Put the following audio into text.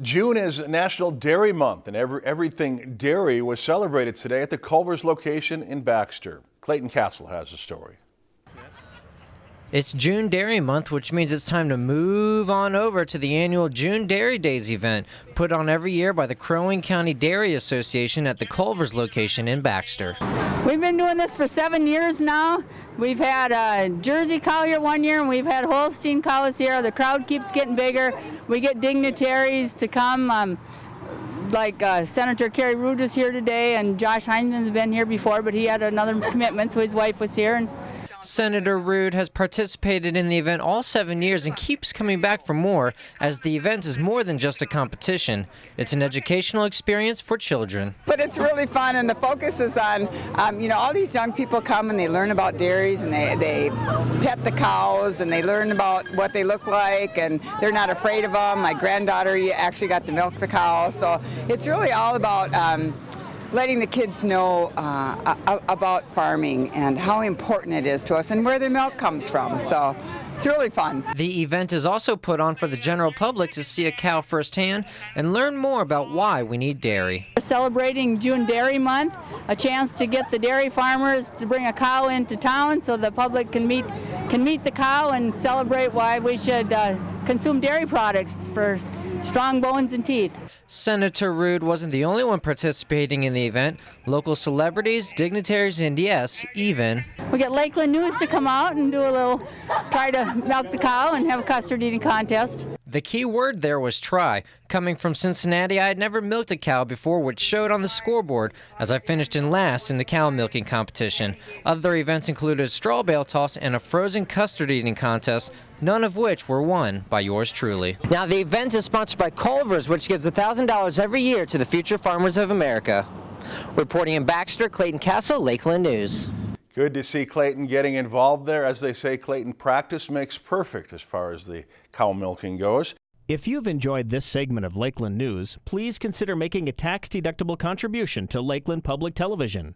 June is National Dairy Month, and every, everything dairy was celebrated today at the Culver's location in Baxter. Clayton Castle has the story. It's June Dairy Month, which means it's time to move on over to the annual June Dairy Days event, put on every year by the Crow Wing County Dairy Association at the Culver's location in Baxter. We've been doing this for seven years now. We've had a Jersey cow here one year, and we've had Holstein cows here. The crowd keeps getting bigger. We get dignitaries to come. Um, like uh, Senator Carrie Ruud was here today, and Josh Heintzeman's been here before, but he had another commitment, so his wife was here. And Senator Ruud has participated in the event all seven years and keeps coming back for more, as the event is more than just a competition. It's an educational experience for children. But it's really fun, and the focus is on, um, you know, all these young people come and they learn about dairies and they, they pet the cows and they learn about what they look like and they're not afraid of them. My granddaughter actually got to milk the cow, so it's really all about um, letting the kids know uh, about farming and how important it is to us and where the milk comes from. So it's really fun. The event is also put on for the general public to see a cow firsthand and learn more about why we need dairy. We're celebrating June Dairy Month, a chance to get the dairy farmers to bring a cow into town so the public can meet can meet the cow and celebrate why we should uh, consume dairy products for strong bones and teeth. Senator Ruud wasn't the only one participating in the event. Local celebrities, dignitaries, and yes, even. We get Lakeland News to come out and do a little, try to milk the cow and have a custard eating contest. The key word there was try. Coming from Cincinnati, I had never milked a cow before, which showed on the scoreboard as I finished in last in the cow milking competition. Other events included a straw bale toss and a frozen custard eating contest, none of which were won by yours truly. Now, the event is sponsored by Culver's, which gives $1,000 every year to the future farmers of America. Reporting in Baxter, Clayton Castle, Lakeland News. Good to see Clayton getting involved there. As they say, Clayton, practice makes perfect as far as the cow milking goes. If you've enjoyed this segment of Lakeland News, please consider making a tax-deductible contribution to Lakeland Public Television.